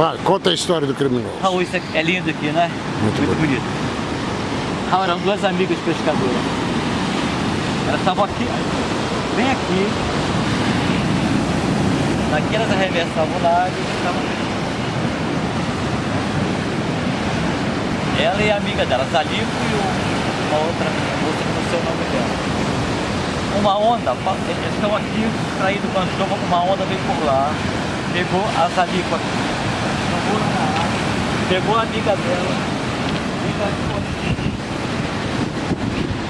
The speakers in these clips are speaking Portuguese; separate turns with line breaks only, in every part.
Vai, conta a história do criminoso.
Raul, isso é lindo aqui, né?
Muito
Muito bonito. Raul, eram duas amigas pescadoras. Elas estavam aqui, bem aqui. Daqui elas arremessavam lá e estavam Ela e a amiga dela, Zalico e uma outra moça que não sei o nome dela. Uma onda, eles estão aqui extraídos com a uma onda veio por lá, pegou a Zalico aqui, pegou a amiga dela,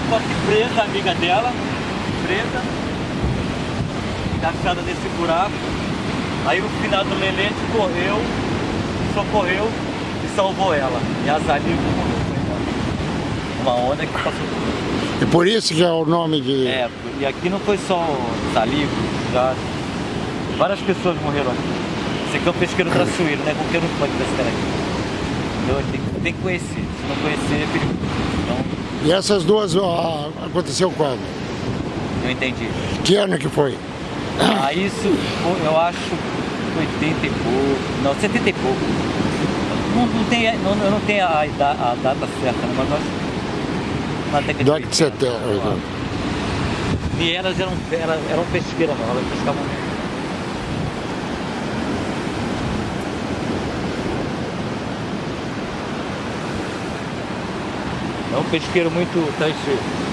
ficou aqui presa a amiga dela, presa, encaixada nesse buraco. Aí o finado Lelete correu, socorreu e salvou ela. E a Zalico morreu. Uma onda que passou
E por isso que é o nome de...
É, e aqui não foi só Zalico, já várias pessoas morreram aqui. Esse aqui é um pesqueiro traçoeiro, né? Qualquer um pode pescar aqui. Então tem, tem que conhecer, se não conhecer é perigoso. Então,
E essas duas ó, aconteceu quando?
eu entendi.
Que ano que foi?
Ah, isso eu acho 80 e pouco, não, 70 e pouco. Não, não tem, não, eu não tenho a, a data certa, né, mas nós na
década de
80,
70,
lá. E elas eram, eram, eram pesqueiras, não, elas pescavam É um pesqueiro muito tranquilo.